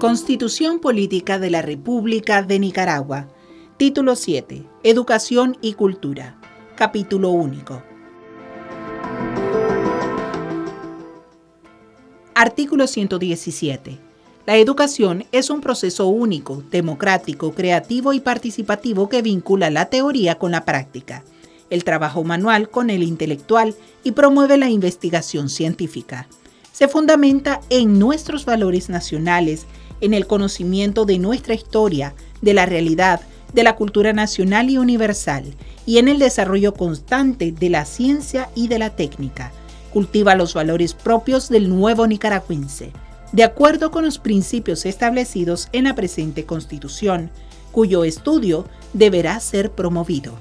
Constitución Política de la República de Nicaragua. Título 7. Educación y Cultura. Capítulo único. Artículo 117. La educación es un proceso único, democrático, creativo y participativo que vincula la teoría con la práctica, el trabajo manual con el intelectual y promueve la investigación científica. Se fundamenta en nuestros valores nacionales en el conocimiento de nuestra historia, de la realidad, de la cultura nacional y universal, y en el desarrollo constante de la ciencia y de la técnica. Cultiva los valores propios del nuevo nicaragüense, de acuerdo con los principios establecidos en la presente Constitución, cuyo estudio deberá ser promovido.